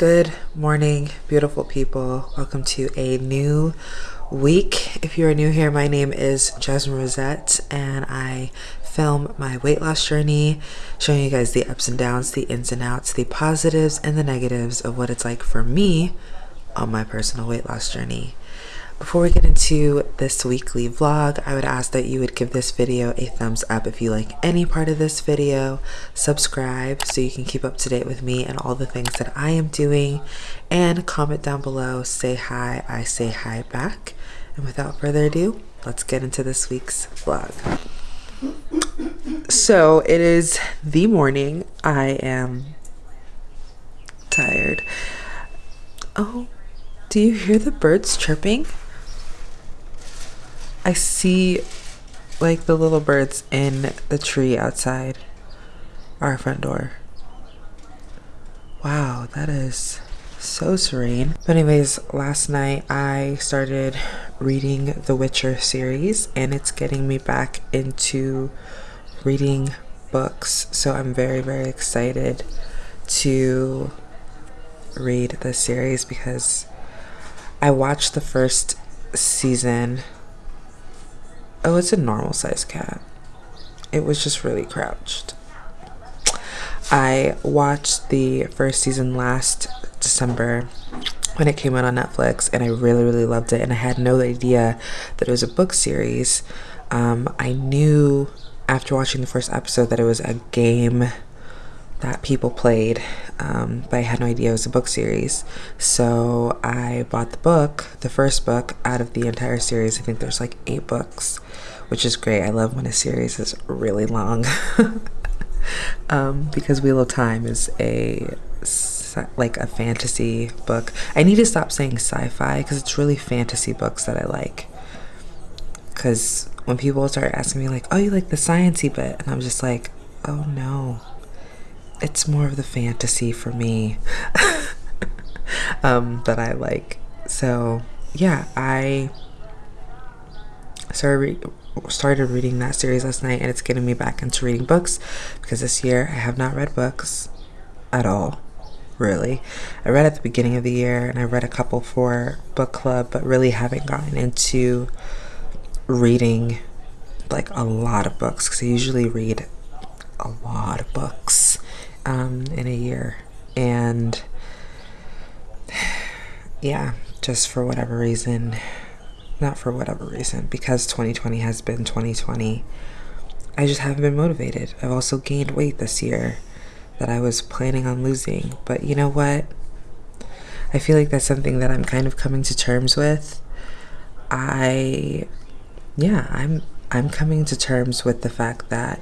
Good morning, beautiful people. Welcome to a new week. If you are new here, my name is Jasmine Rosette, and I film my weight loss journey, showing you guys the ups and downs, the ins and outs, the positives and the negatives of what it's like for me on my personal weight loss journey. Before we get into this weekly vlog, I would ask that you would give this video a thumbs up if you like any part of this video, subscribe so you can keep up to date with me and all the things that I am doing, and comment down below, say hi, I say hi back. And without further ado, let's get into this week's vlog. So it is the morning. I am tired. Oh, do you hear the birds chirping? I see like the little birds in the tree outside our front door. Wow, that is so serene. But anyways, last night I started reading the Witcher series and it's getting me back into reading books. So I'm very, very excited to read the series because I watched the first season Oh, it's a normal size cat. It was just really crouched. I watched the first season last December when it came out on Netflix and I really, really loved it. And I had no idea that it was a book series. Um, I knew after watching the first episode that it was a game that people played, um, but I had no idea it was a book series. So I bought the book, the first book out of the entire series. I think there's like eight books, which is great. I love when a series is really long um, because Wheel of Time is a like a fantasy book. I need to stop saying sci-fi because it's really fantasy books that I like. Because when people start asking me like, "Oh, you like the sciency bit," and I'm just like, "Oh no." It's more of the fantasy for me um, that I like. So yeah, I started re started reading that series last night, and it's getting me back into reading books because this year I have not read books at all. Really, I read at the beginning of the year, and I read a couple for book club, but really haven't gotten into reading like a lot of books because I usually read a lot of books um, in a year. And yeah, just for whatever reason, not for whatever reason, because 2020 has been 2020, I just haven't been motivated. I've also gained weight this year that I was planning on losing. But you know what? I feel like that's something that I'm kind of coming to terms with. I yeah, I'm I'm coming to terms with the fact that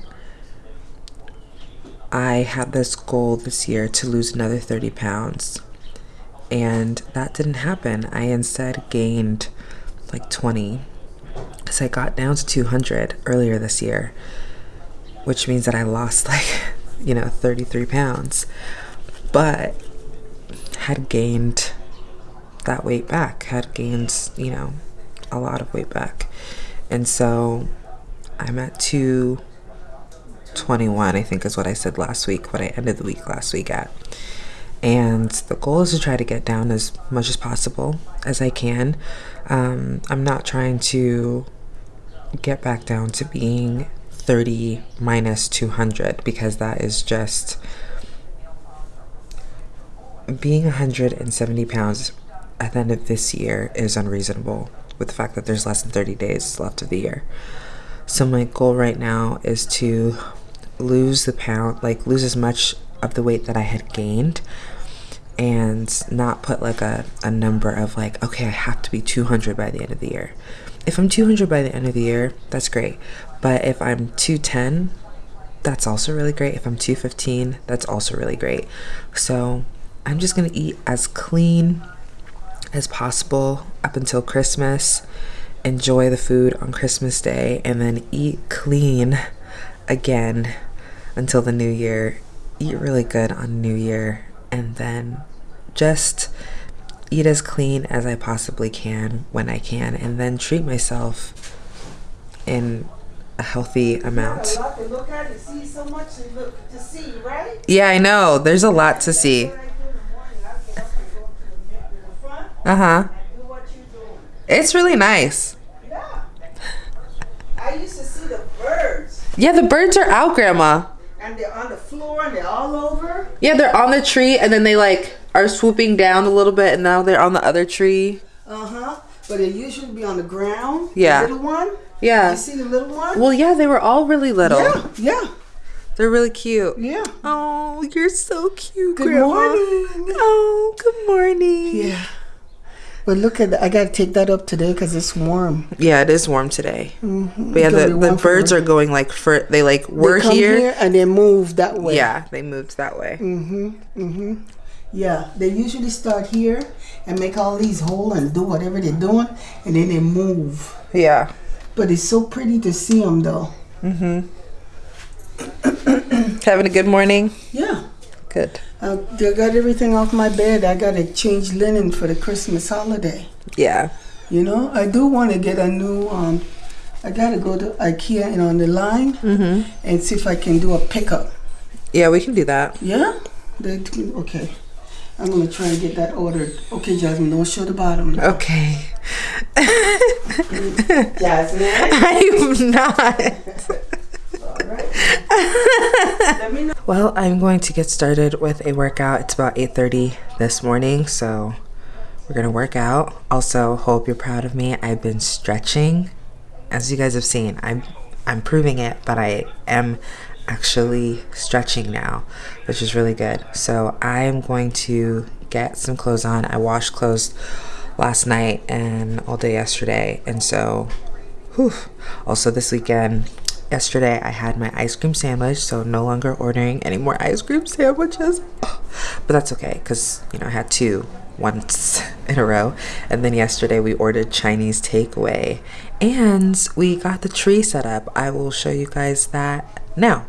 I had this goal this year to lose another 30 pounds. And that didn't happen. I instead gained like 20 because I got down to 200 earlier this year, which means that I lost like, you know, 33 pounds, but had gained that weight back, had gained, you know, a lot of weight back. And so I'm at two 21, I think is what I said last week, what I ended the week last week at. And the goal is to try to get down as much as possible as I can. Um, I'm not trying to get back down to being 30 minus 200 because that is just being 170 pounds at the end of this year is unreasonable with the fact that there's less than 30 days left of the year. So my goal right now is to lose the pound, like lose as much of the weight that I had gained and not put like a, a number of like, okay, I have to be 200 by the end of the year. If I'm 200 by the end of the year, that's great. But if I'm 210, that's also really great. If I'm 215, that's also really great. So I'm just gonna eat as clean as possible up until Christmas. Enjoy the food on Christmas Day and then eat clean again until the new year. Eat really good on New Year and then just eat as clean as I possibly can when I can and then treat myself in a healthy amount. Yeah, I know. There's a lot to see. Uh huh. It's really nice. Yeah. I used to see the birds, Yeah, the birds are out, Grandma. and they're on the floor, and they're all over. Yeah, they're on the tree and then they like are swooping down a little bit and now they're on the other tree. Uh huh. But they usually be on the ground. Yeah. The little one. Yeah. You see the little one? Well, yeah, they were all really little. Yeah. Yeah. They're really cute. Yeah. Oh, you're so cute, Good Grandma. morning. Oh, good morning. Yeah. But look at that. I gotta take that up today because it's warm. Yeah, it is warm today. Mm-hmm. But yeah, the, the birds are going like for they like They we're come here. and they move that way. Yeah, they moved that way. Mm-hmm. Mm-hmm. Yeah. They usually start here and make all these holes and do whatever they're doing, and then they move. Yeah. But it's so pretty to see them, though. Mm-hmm. Having a good morning. Yeah. Good. I I got everything off my bed. I got to change linen for the Christmas holiday. Yeah. You know, I do want to get a new. Um, I got to go to IKEA and on the line Mm-hmm. and see if I can do a pickup. Yeah, we can do that. Yeah. They, okay. I'm gonna try and get that ordered. Okay, Jasmine, don't show the bottom. now. Okay. Jasmine. I'm not. Well, I'm going to get started with a workout. It's about 8:30 this morning, so we're to work out. Also, hope you're proud of me. I've been stretching. As you guys have seen, I'm I'm proving it, but I am actually stretching now, which is really good. So, I'm going to get some clothes on. I washed clothes last night and all day yesterday, and so Whew. Also, this weekend, yesterday, I had my ice cream sandwich, so no longer ordering any more ice cream sandwiches. But that's okay, because, you know, I had two once in a row. And then yesterday, we ordered Chinese takeaway, and we got the tree set up. I will show you guys that now.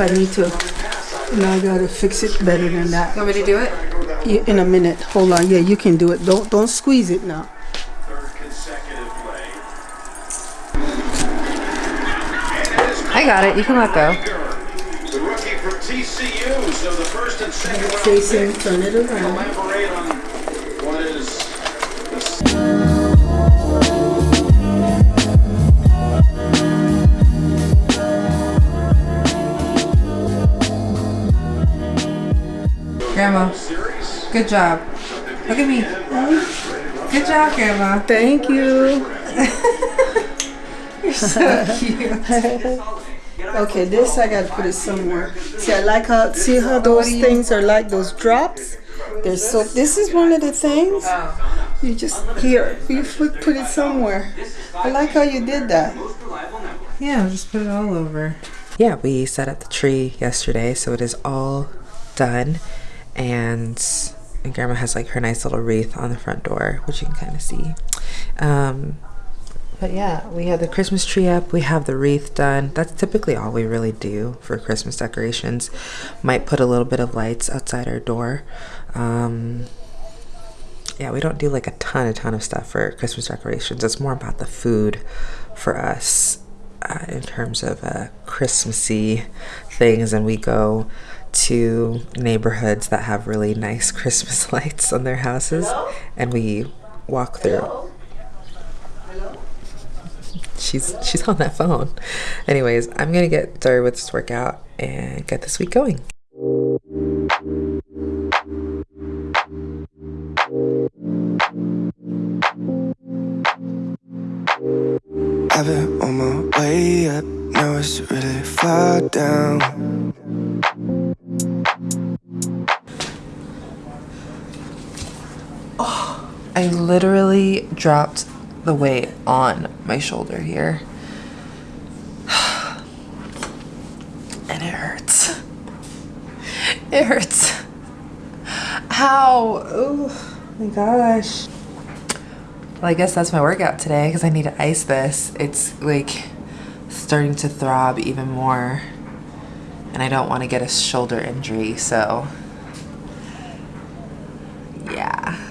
I need to. Now I gotta fix it better than that. You want me to do it? Yeah, In a minute. Hold on. Yeah, you can do it. Don't don't squeeze it now. third. I got it. You can let go. The rookie from TCU, so the first and second round Jason, turn it around. Grandma, good job. Look at me. Good job, Grandma. Thank you. You're so cute. Okay, this I gotta put it somewhere. See, I like how see how those things are like those drops. They're so. This is one of the things. You just here. You put put it somewhere. I like how you did that. Yeah, just put it all over. Yeah, we set up the tree yesterday, so it is all done. And, and Grandma has like her nice little wreath on the front door, which you can kind of see. Um, but yeah, we have the Christmas tree up. We have the wreath done. That's typically all we really do for Christmas decorations. Might put a little bit of lights outside our door. Um, yeah, we don't do like a ton, a ton of stuff for Christmas decorations. It's more about the food for us uh, in terms of uh, Christmassy things, and we go to neighborhoods that have really nice Christmas lights on their houses, and we walk through. She's she's on that phone. Anyways, I'm gonna get started with this workout and get this week going. I've been on my way up, now it's really far down. I literally dropped the weight on my shoulder here. And it hurts. It hurts. How? Oh my gosh. Well, I guess that's my workout today because I need to ice this. It's like starting to throb even more. And I don't want to get a shoulder injury, so yeah.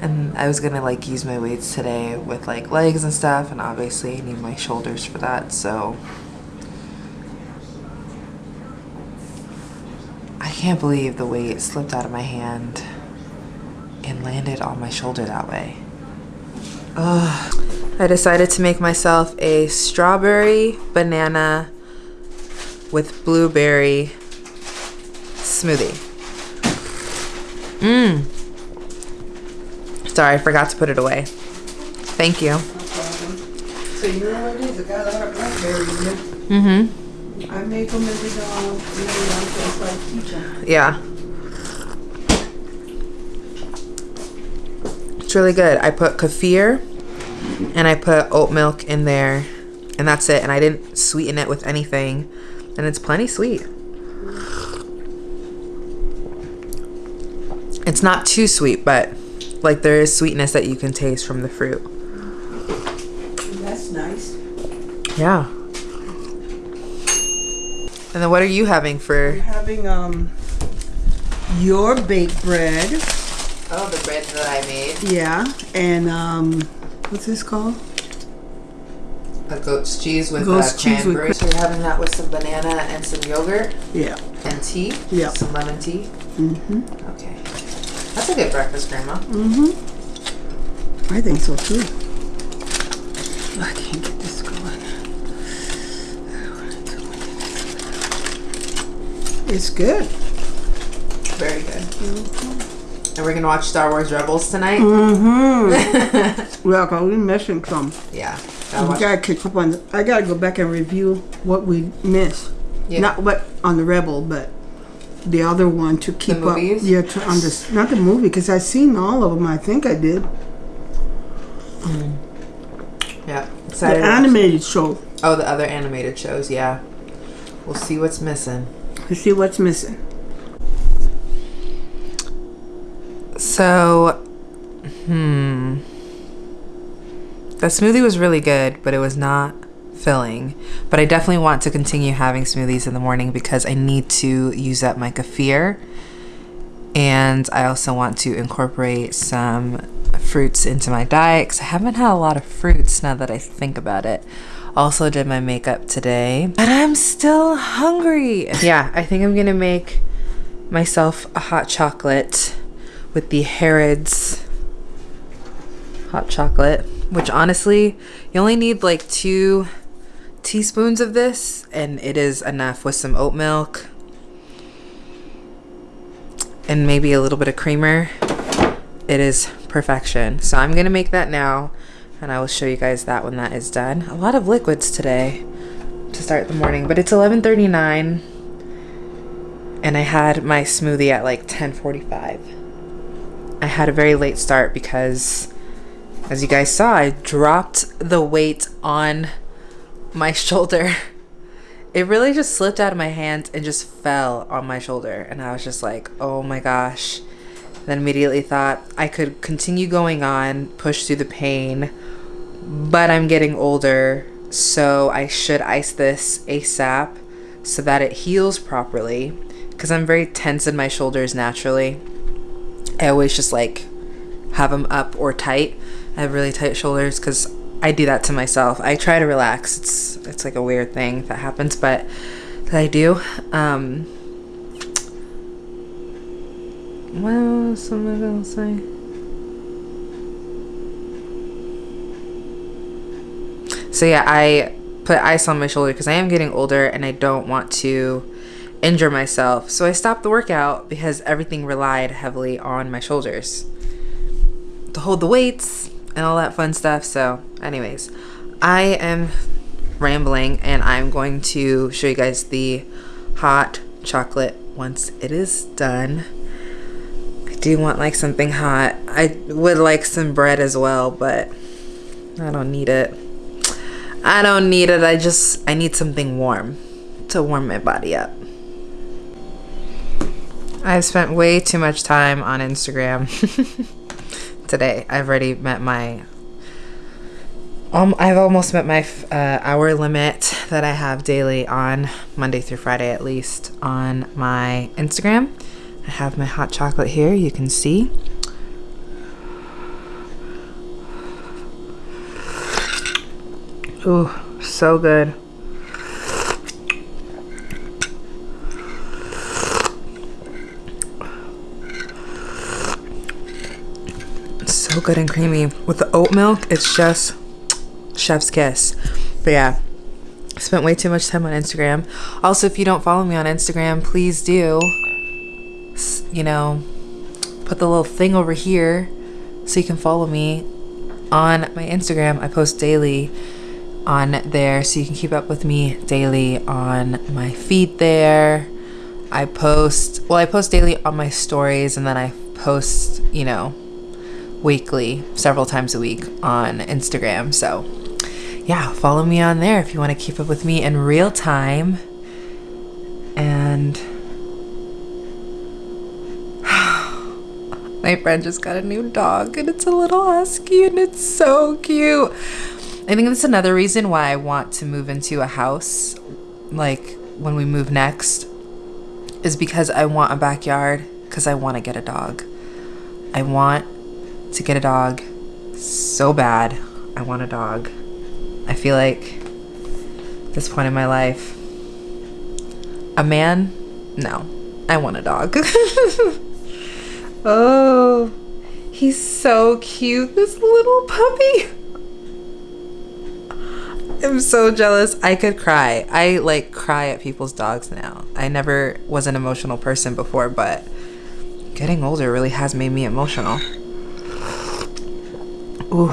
And I was gonna like use my weights today with like legs and stuff, and obviously I need my shoulders for that, so. I can't believe the weight slipped out of my hand and landed on my shoulder that way. Ugh. I decided to make myself a strawberry banana with blueberry smoothie. Mmm. Sorry, I forgot to put it away. Thank you. So you know what it is? I got a lot of blackberries. in it. Mm-hmm. I make them and know, I'm just like. Yeah. It's really good. I put kefir and I put oat milk in there and that's it. And I didn't sweeten it with anything. And it's plenty sweet. It's not too sweet, but like there is sweetness that you can taste from the fruit. That's nice. Yeah. And then what are you having for I'm having um your baked bread. Oh, the bread that I made. Yeah, and um, what's this called? A goat's cheese with Goat's uh, cheese with cranberry. so you're having that with some banana and some yogurt Yeah. and tea. Yep. Some lemon tea. Mm-hmm. Okay. That's a good breakfast, Grandma. Mm-hmm. I think so too. I can't get this going. It's good. Very good. And we're gonna watch Star Wars Rebels tonight. Mm-hmm. well, cause we missing some. Yeah. I Gotta watch- gotta catch up on. The, I gotta go back and review what we missed. Yeah. Not what on the Rebel, but the other one to keep up. Yeah, to under, not the movie because I've seen all of them. I think I did. yeah. The Excited. watch- animated show. Oh, the other animated shows. Yeah. We'll see what's missing. To see what's missing. So, hmm. The smoothie was really good, but it was not filling. But I definitely want to continue having smoothies in the morning because I need to use up my kefir. And I also want to incorporate some fruits into my diet because I haven't had a lot of fruits now that I think about it. Also did my makeup today, and I'm still hungry. Yeah, I think I'm gonna make myself a hot chocolate with the Harrods hot chocolate, which honestly, you only need like two teaspoons of this, and it is enough with some oat milk and maybe a little bit of creamer. It is perfection. So I'm gonna make that now and I will show you guys that when that is done. A lot of liquids today to start the morning, but it's 11:39 and I had my smoothie at like 10:45. I had a very late start because as you guys saw, I dropped the weight on my shoulder. It really just slipped out of my hands and just fell on my shoulder and I was just like, "Oh my gosh." Then immediately thought I could continue going on, push through the pain, but I'm getting older, so I should ice this ASAP so that it heals properly because I'm very tense in my shoulders naturally. I always just like have them up or tight. I have really tight shoulders because I do that to myself. I try to relax. It's it's like a weird thing that happens, but that I do. Um, what else I say? So yeah, I put ice on my shoulder because I am getting older and I don't want to injure myself. So I stopped the workout because everything relied heavily on my shoulders to hold the weights and all that fun stuff. So, anyways, I am rambling and I'm going to show you guys the hot chocolate once it is done. I do want like something hot. I would like some bread as well, but I don't need it. I don't need it. I just I need something warm to warm my body up. I've spent way too much time on Instagram today. I've already met my um, I've almost met my uh, hour limit that I have daily on Monday through Friday at least on my Instagram. I have my hot chocolate here, you can see. Ooh, so good. So good and creamy. With the oat milk, it's just chef's kiss. But yeah, spent way too much time on Instagram. Also, if you don't follow me on Instagram, please do. You know, put the little thing over here so you can follow me on my Instagram. I post daily on there so you can keep up with me daily on my feed there. I post, well, I post daily on my stories and then I post, you know, weekly, several times a week on Instagram. So, yeah, follow me on there if you want to keep up with me in real time. And my friend just got a new dog and it's a little husky and it's so cute. I think that's another reason why I want to move into a house, like when we move next, is because I want a backyard because I want to get a dog. I want to get a dog so bad. I want a dog. I feel like this point in my life, a man, no, I want a dog. oh, he's so cute, this little puppy. I'm so jealous. I could cry. I like cry at people's dogs now. I never was an emotional person before, but getting older really has made me emotional. Ooh.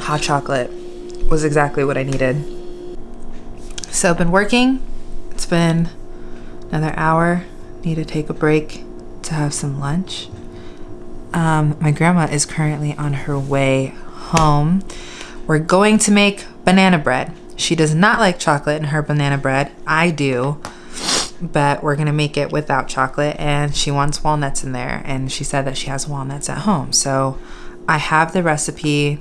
Hot chocolate was exactly what I needed. So I've been working. It's been another hour. Need to take a break to have some lunch. Um, my grandma is currently on her way home. We're going to make banana bread. She does not like chocolate in her banana bread. I do, but we're gonna make it without chocolate and she wants walnuts in there and she said that she has walnuts at home. So I have the recipe.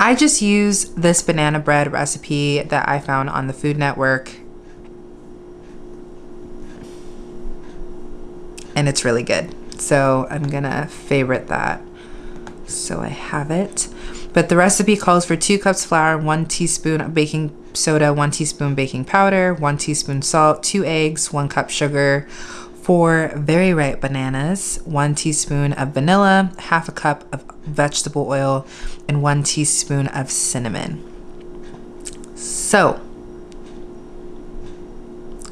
I just use this banana bread recipe that I found on the Food Network. And it's really good. So I'm gonna favorite that. So I have it. But the recipe calls for two cups flour, one teaspoon of baking soda, one teaspoon baking powder, one teaspoon salt, two eggs, one cup sugar, four very ripe bananas, one teaspoon of vanilla, half a cup of vegetable oil, and one teaspoon of cinnamon. So,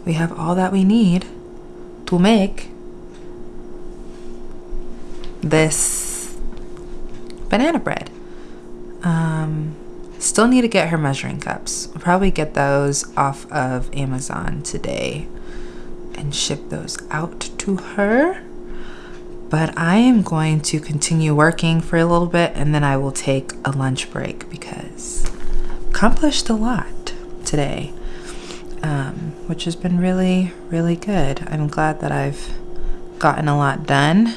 we have all that we need to make this banana bread. Um, still need to get her measuring cups. I'll probably get those off of Amazon today and ship those out to her. But I am going to continue working for a little bit and then I will take a lunch break because accomplished a lot today, um, which has been really, really good. I'm glad that I've gotten a lot done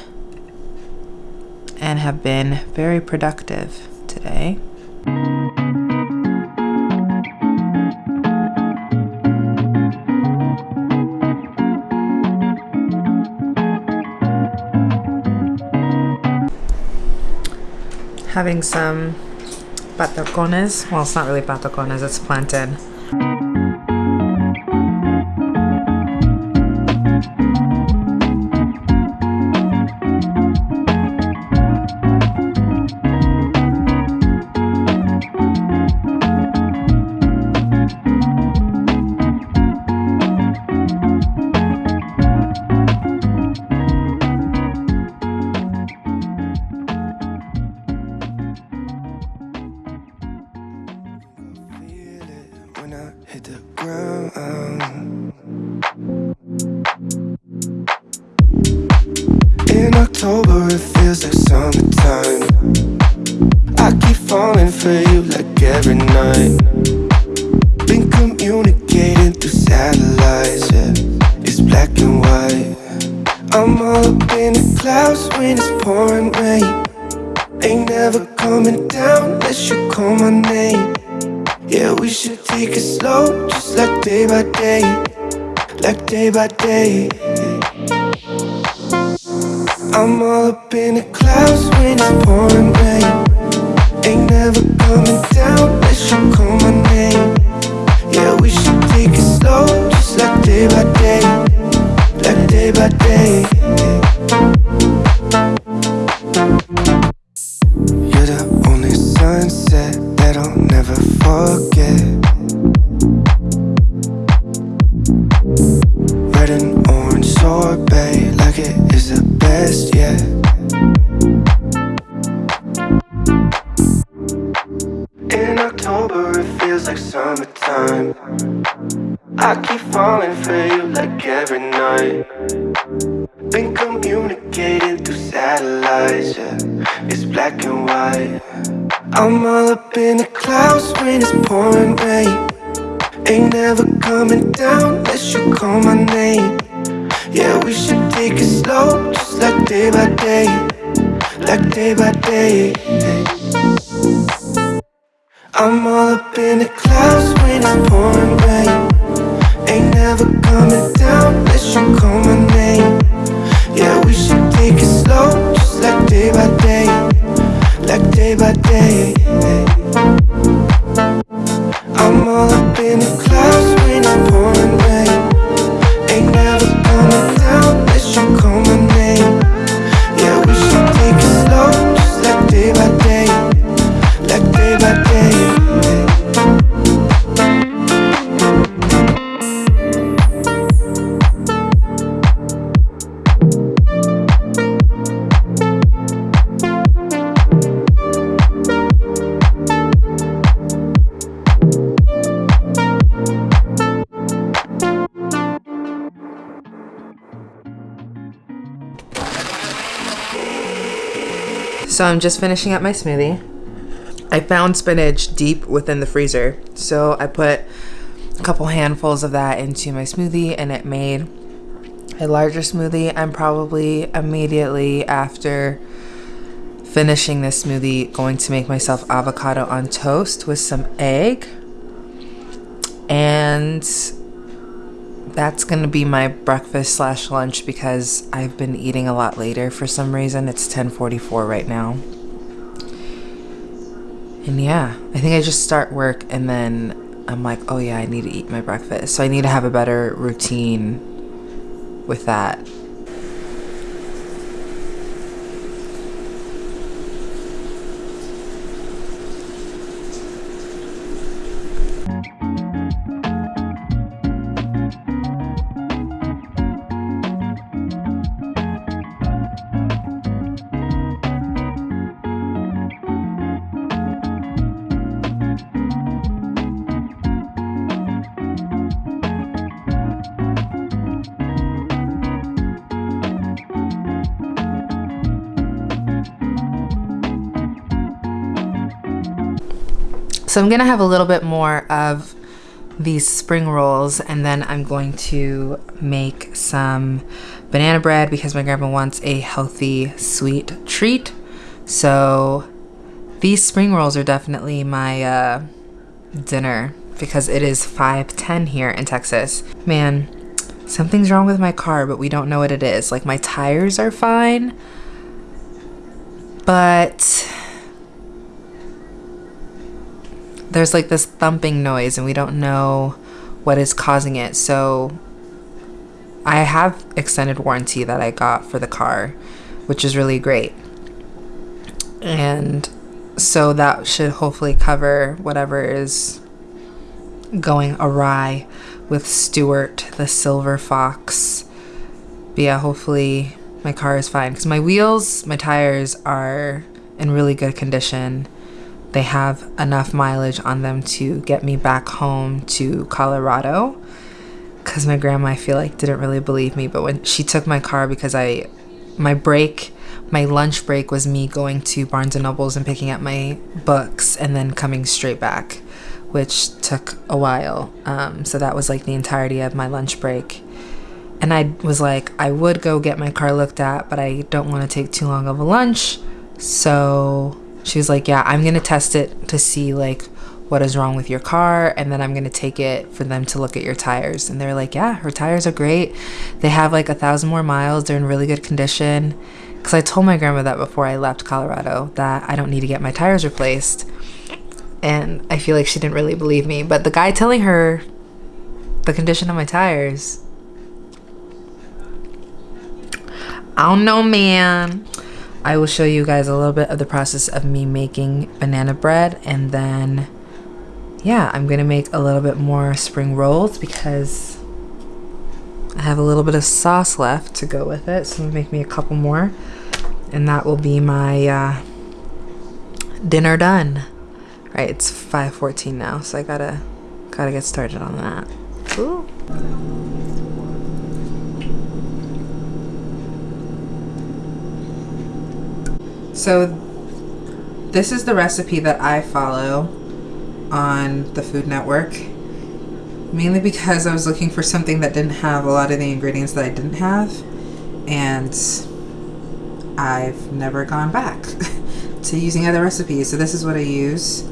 and have been very productive today. Having some patacones. Well, it's not really patacones, it's plantain. Like day So I'm just finishing up my smoothie. I found spinach deep within the freezer. So I put a couple handfuls of that into my smoothie and it made a larger smoothie. I'm probably immediately after finishing this smoothie, going to make myself avocado on toast with some egg. And that's gonna be my breakfast slash lunch because I've been eating a lot later for some reason. It's 10:44 right now. And yeah, I think I just start work and then I'm like, oh yeah, I need to eat my breakfast. So I need to have a better routine with that. So I'm gonna have a little bit more of these spring rolls and then I'm going to make some banana bread because my grandma wants a healthy sweet treat. So these spring rolls are definitely my uh, dinner because it is 5.10 here in Texas. Man, something's wrong with my car, but we don't know what it is. Like my tires are fine, but there's like this thumping noise and we don't know what is causing it. So I have extended warranty that I got for the car, which is really great. And so that should hopefully cover whatever is going awry with Stuart the silver fox. But yeah, hopefully my car is fine because my wheels, my tires are in really good condition they have enough mileage on them to get me back home to Colorado. Because my grandma, I feel like, didn't really believe me. But when she took my car, because I, my break, my lunch break was me going to Barnes and Nobles and picking up my books and then coming straight back, which took a while. Um, so that was like the entirety of my lunch break. And I was like, I would go get my car looked at, but I don't want to take too long of a lunch. So she was like, Yeah, I'm gonna test it to see like what is wrong with your car and then I'm gonna take it for them to look at your tires. And they're like, Yeah, her tires are great. They have like a thousand more miles, they're in really good condition. Because I told my grandma that before I left Colorado that I don't need to get my tires replaced. And I feel like she didn't really believe me. But the guy telling her the condition of my tires, I don't know, man. I will show you guys a little bit of the process of me making banana bread and then yeah I'm gonna make a little bit more spring rolls because I have a little bit of sauce left to go with it so I'm gonna make me a couple more and that will be my uh, dinner done right it's 5:14 now so I gotta gotta get started on that Ooh. So this is the recipe that I follow on the Food Network. Mainly because I was looking for something that didn't have a lot of the ingredients that I didn't have. And I've never gone back to using other recipes. So this is what I use.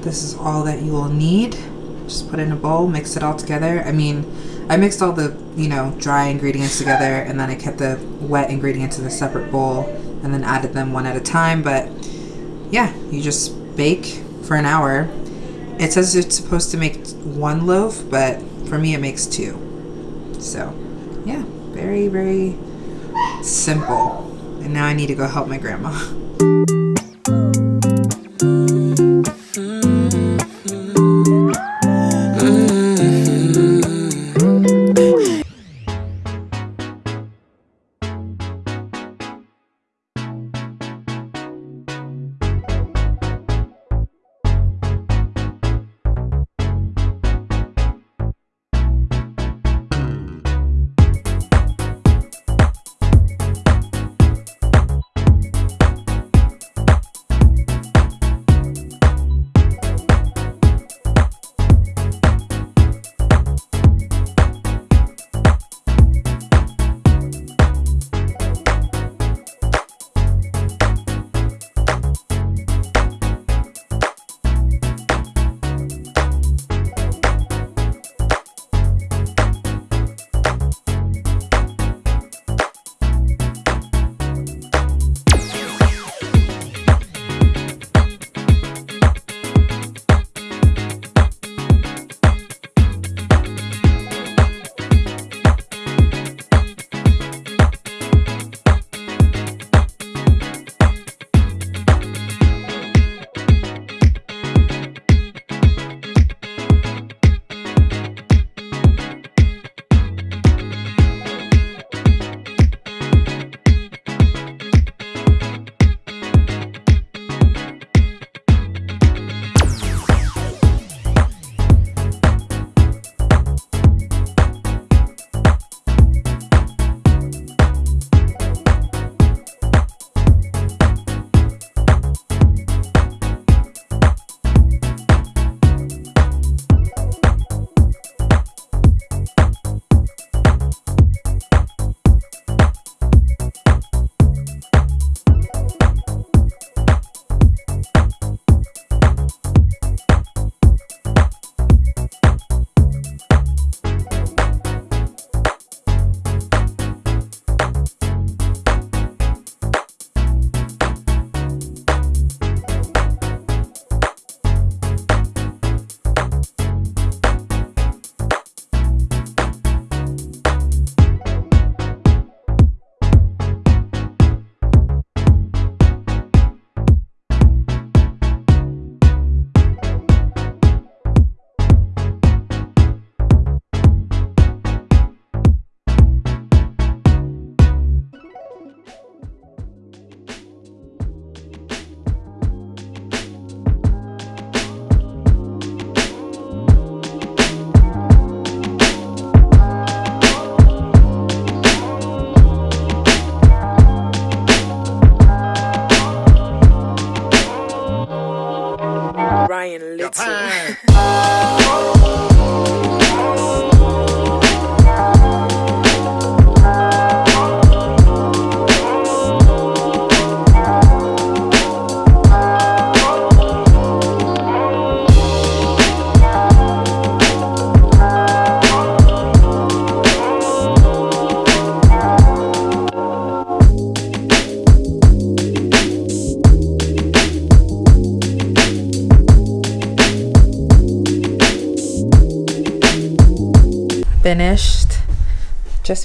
This is all that you will need. Just put in a bowl, mix it all together. I mean, I mixed all the, you know, dry ingredients together and then I kept the wet ingredients in a separate bowl and then added them one at a time. But yeah, you just bake for an hour. It says it's supposed to make one loaf, but for me it makes two. So yeah, very, very simple. And now I need to go help my grandma.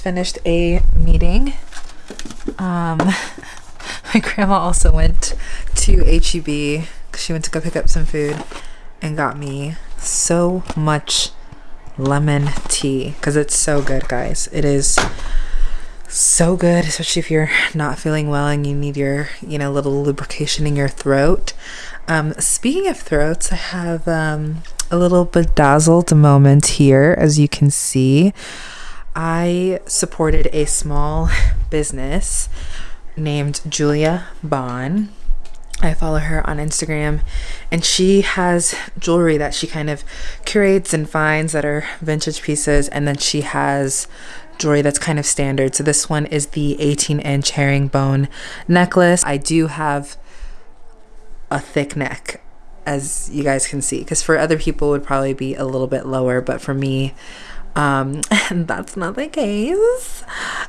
finished a meeting. Um, my grandma also went to HEB. Because she went to go pick up some food and got me so much lemon tea because it's so good, guys. It is so good, especially if you're not feeling well and you need your, you know, little lubrication in your throat. Um, speaking of throats, I have um, a little bedazzled moment here, as you can see. I supported a small business named Julia Vaughn. I follow her on Instagram, and she has jewelry that she kind of curates and finds that are vintage pieces, and then she has jewelry that's kind of standard. So this one is the 18 inch herringbone necklace. I do have a thick neck as you guys can see because for other people would probably be a little bit lower but for me um that's not the case.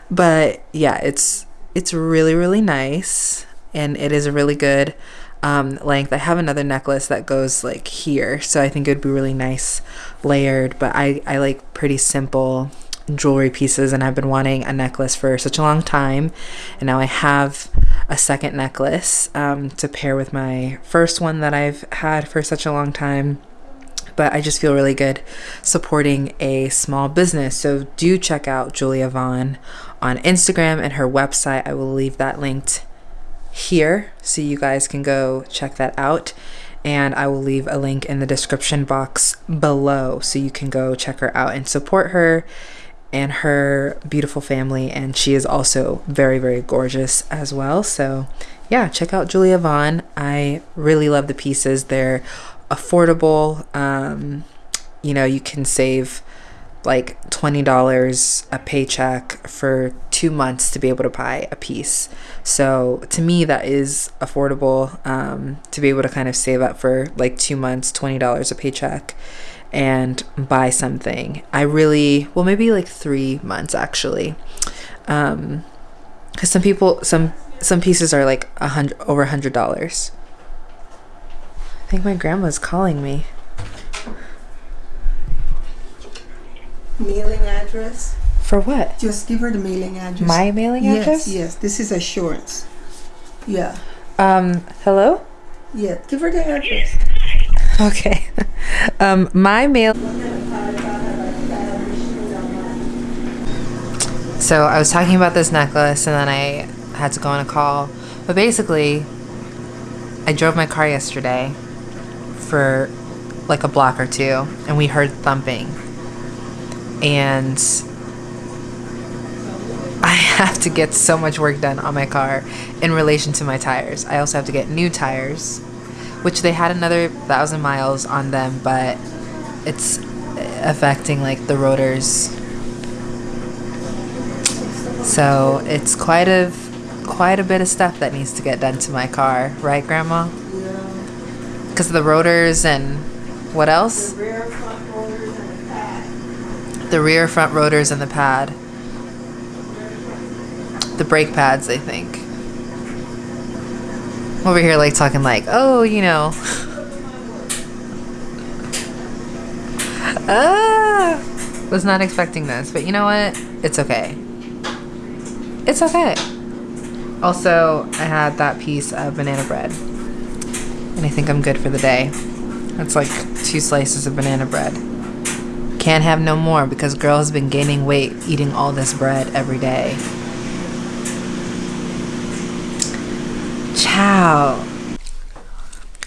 But yeah it's it's really really nice. And it is a really good um, length. I have another necklace that goes like here. So i think it would be really nice layered. But i i like pretty simple jewelry pieces. And I've been wanting a necklace for such a long time. And now I have a second necklace um, to pair with my first one that I've had for such a long time but I just feel really good supporting a small business so do check out Julia Vaughn on Instagram and her website I will leave that linked here so you guys can go check that out and I will leave a link in the description box below so you can go check her out and support her and her beautiful family. And she is also very, very gorgeous as well. So, yeah, check out Julia Vaughn. I really love the pieces. They're affordable. Um, you know, you can save like $20 a paycheck for two months to be able to buy a piece. So to me, that is affordable um, to be able to kind of save up for like two months, $20 a paycheck and buy something. I really, well, maybe like three months actually. Um, cause some people, some, some pieces are like a hundred, over a hundred dollars. I think my grandma's calling me. Mailing address. For what? Just give her the mailing address. My mailing yes, address? Yes, yes. this is assurance. Yeah. Um, hello? Yeah, give her the address. Okay. um, my mail. So I was talking about this necklace and then I had to go on a call. But basically, I drove my car yesterday for like a block or two and we heard thumping. And I have to get so much work done on my car in relation to my tires. I also have to get new tires which they had another thousand miles on them, but it's affecting like the rotors. So it's quite a quite a bit of stuff that needs to get done to my car, right, Grandma? Because of the rotors and what else? The rear front rotors and the pad. The rear front rotors and the pad. The brake pads, I think over here like talking like, oh, you know. ah, was not expecting this, but you know what? It's okay. It's okay. Also, I had that piece of banana bread. And I think I'm good for the day. That's like two slices of banana bread. Can't have no more because girl has been gaining weight eating all this bread every day. Ciao.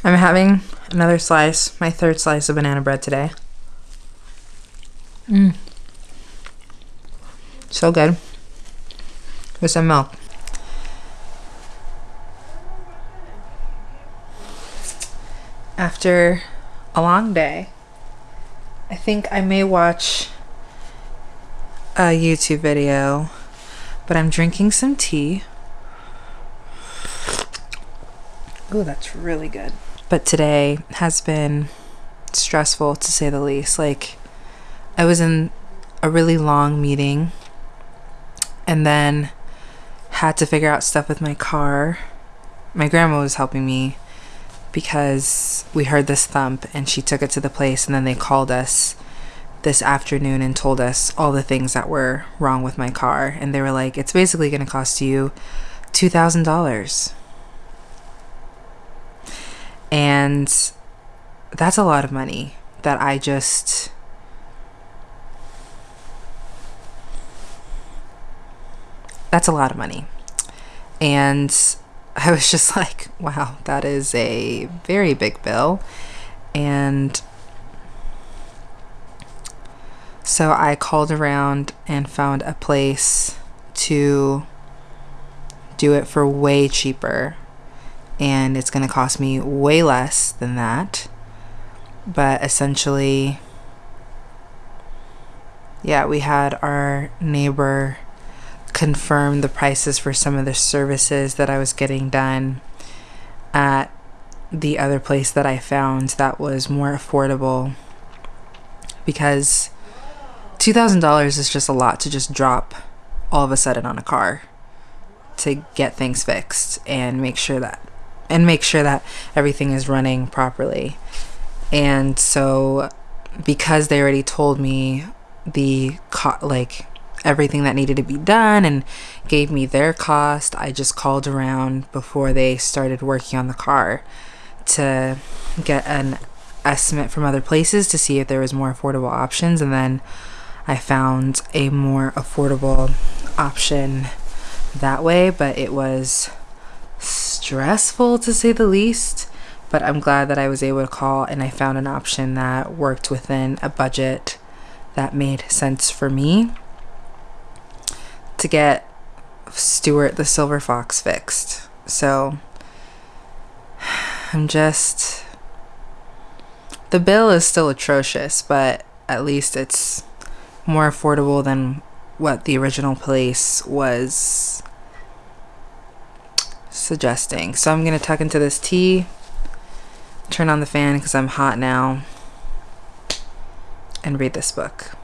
I'm having another slice, my third slice of banana bread today. Mmm. So good. With some milk. After a long day, I think I may watch a YouTube video, but I'm drinking some tea. Oh, that's really good. But today has been stressful to say the least. Like, I was in a really long meeting and then had to figure out stuff with my car. My grandma was helping me because we heard this thump and she took it to the place and then they called us this afternoon and told us all the things that were wrong with my car. And they were like, it's basically going to cost you $2,000. And that's a lot of money that I just. That's a lot of money. And I was just like, wow, that is a very big bill. And so I called around and found a place to do it for way cheaper. And it's going to cost me way less than that. But essentially, yeah, we had our neighbor confirm the prices for some of the services that I was getting done at the other place that I found that was more affordable because $2,000 is just a lot to just drop all of a sudden on a car to get things fixed and make sure that and make sure that everything is running properly. And so because they already told me the co- like everything that needed to be done and gave me their cost, I just called around before they started working on the car to get an estimate from other places to see if there was more affordable options. And then I found a more affordable option that way, but it was stressful to say the least. But I'm glad that I was able to call and I found an option that worked within a budget that made sense for me to get Stuart the Silver Fox fixed. So I'm just. The bill is still atrocious, but at least it's more affordable than what the original place was suggesting. So I'm going to tuck into this tea, turn on the fan because I'm hot now, and read this book.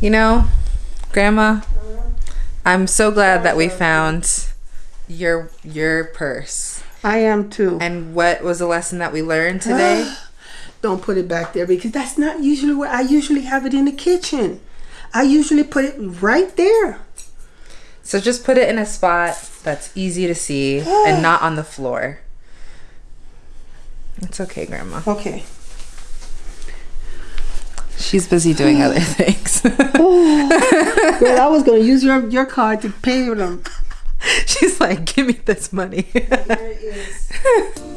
You know, Grandma, I'm so glad that we found your your purse. I am too. And what was the lesson that we learned today? Don't put it back there because that's not usually where I usually have it in the kitchen. I usually put it right there. so just put it in a spot that's easy to see and not on the floor. It's okay, Grandma. Okay. She's busy doing other things. Well, I was going to use your, your card to pay them. She's like, give me this money. There it is.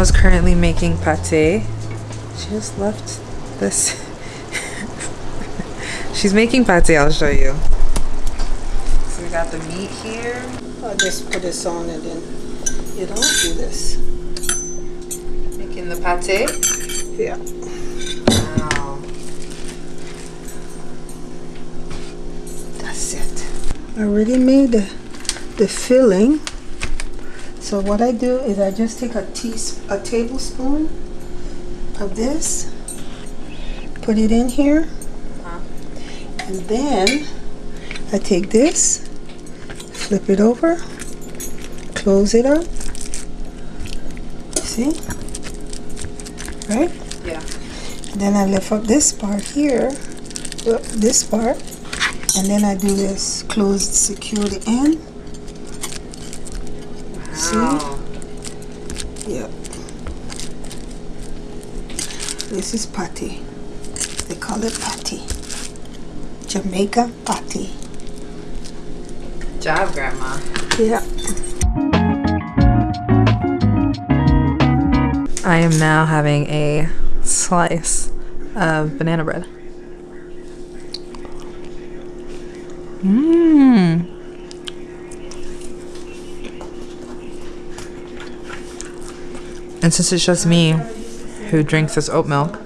grandma's currently making pate. She just left this. She's making pate, I'll show you. So we got the meat here. I'll just put this on and then you don't do this. Making the pate. Yeah. Wow. That's it. I already made the, the filling. So what I do is I just take a teaspoon, a tablespoon of this, put it in here, uh-huh. and then I take this, flip it over, close it up. See? Right? Yeah. Then I lift up this part here, uh, this part, and then I do this, close, secure the end. Wow. Yep. This is patty. They call it patty. Jamaica patty. Good job, Grandma. Yeah. I am now having a slice of banana bread. Mmm. And since it's just me who drinks this oat milk,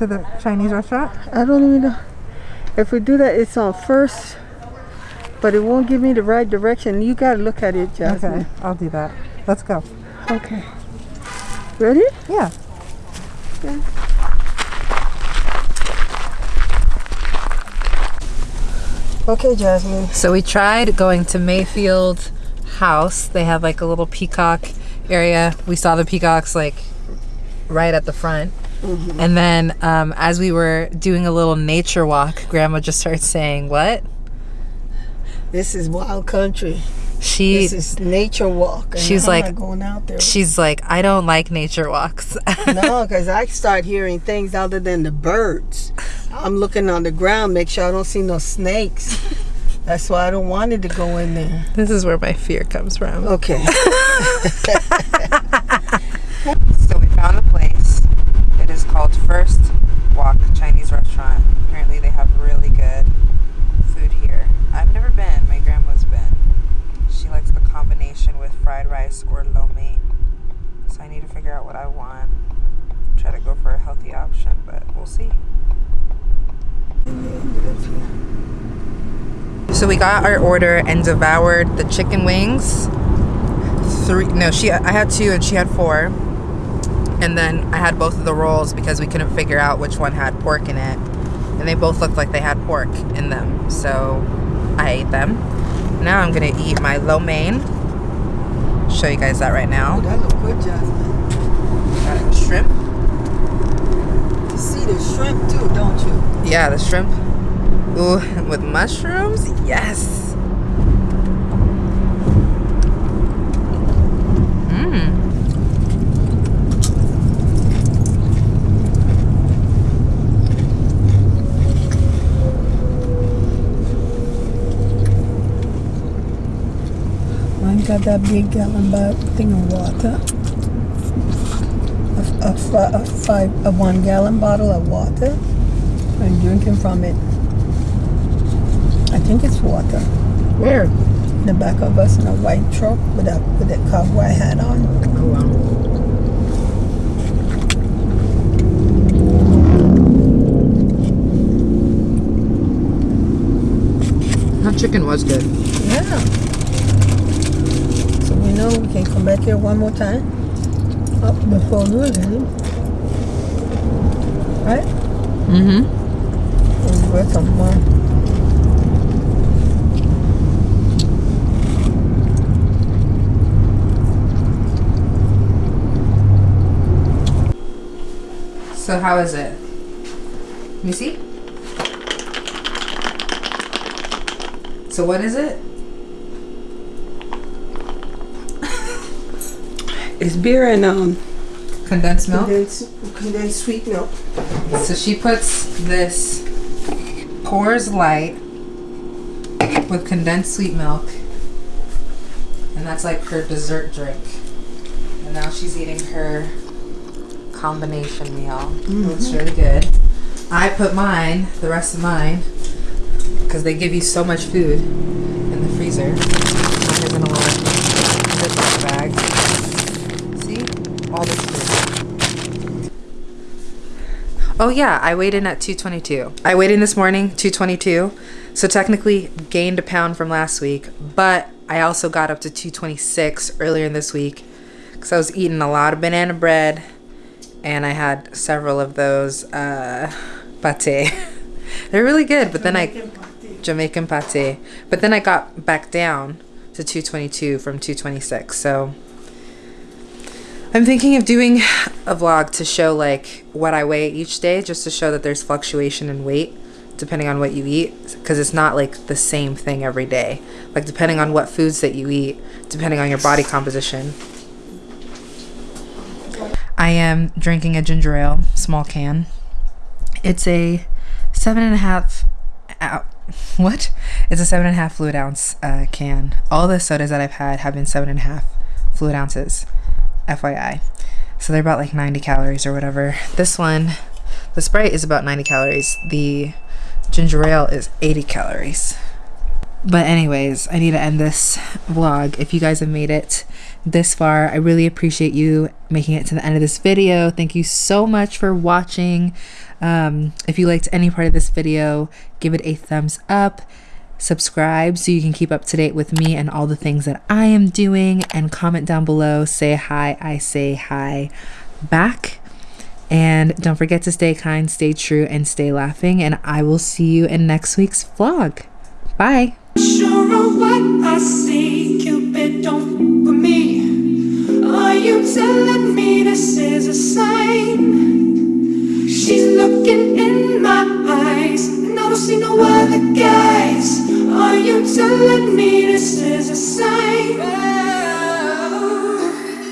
to the Chinese restaurant? I don't even know. If we do that, it's on first, but it won't give me the right direction. You gotta look at it, Jasmine. Okay, I'll do that. Let's go. Okay. Ready? Yeah. Okay, Jasmine. So we tried going to Mayfield House. They have like a little peacock area. We saw the peacocks like right at the front. And then um, as we were doing a little nature walk, Grandma just started saying, What? This is wild country. She This is nature walk. and She's like- going out there. she's like, I don't like nature walks. no, because I start hearing things other than the birds. I'm looking on the ground, make sure I don't see no snakes. That's why I don't wanted to go in there. this is where my fear comes from. Okay. So we found a place. Called First Wok Chinese Restaurant. Apparently they have really good food here. I've never been. My grandma's been. She likes the combination with fried rice or lo mein. So I need to figure out what I want. Try to go for a healthy option, but we'll see. So we got our order and devoured the chicken wings. Three no, she I had two and she had four. And then I had both of the rolls because we couldn't figure out which one had pork in it. And they both looked like they had pork in them. So I ate them. Now I'm gonna eat my lo mein. Show you guys that right now. that look good, Jasmine. Got shrimp. You see the shrimp too, don't you? Yeah, the shrimp. Ooh, with mushrooms? Yes. Mmm. Mine got that big gallon bag thing of water. A, a, a five, a one gallon bottle of water. I'm drinking from it. I think it's water. Where? In the back of us in a white truck with a with a cowboy hat on. Oh, wow. That chicken was good. Yeah. Know we can come back here one more time. Up before leave. Right? Mm-hmm. We'll get some more. So how is it? Let me see. So what is it? It's beer and um Condensed milk. condensed, condensed sweet milk. So she puts this Coors Light with condensed sweet milk, and that's like her dessert drink. And now she's eating her combination meal. Looks really good. I put mine, the rest of mine, because they give you so much food in the freezer. Mine is in a little Ziploc bag. See, all this food. Oh yeah, I weighed in at 222. I weighed in this morning, 222. So technically gained a pound from last week, but I also got up to 226 earlier in this week because I was eating a lot of banana bread and I had several of those uh, pate. They're really good, but then I Jamaican pate. But then I got back down to 222 from 226. So I'm thinking of doing a vlog to show like what I weigh each day just to show that there's fluctuation in weight depending on what you eat because it's not like the same thing every day. Like depending on what foods that you eat, depending on your body composition. I am drinking a ginger ale, small can. It's a seven and a half. What? It's a seven and a half fluid ounce uh, can. All the sodas that I've had have been seven and a half fluid ounces. FYI. So they're about like 90 calories or whatever. This one, the Sprite is about 90 calories. The ginger ale is 80 calories. But anyways, I need to end this vlog. If you guys have made it this far, I really appreciate you making it to the end of this video. Thank you so much for watching. Um, if you liked any part of this video, give it a thumbs up. Subscribe so you can keep up to date with me and all the things that I am doing. And comment down below. Say hi. I say hi back. And don't forget to stay kind, stay true, and stay laughing. And I will see you in next week's vlog. Bye. Sure of what I see, Cupid, don't for me. Are you telling me this is a sign? She's looking in my eyes I don't see no other guys Are you telling me this is a sign?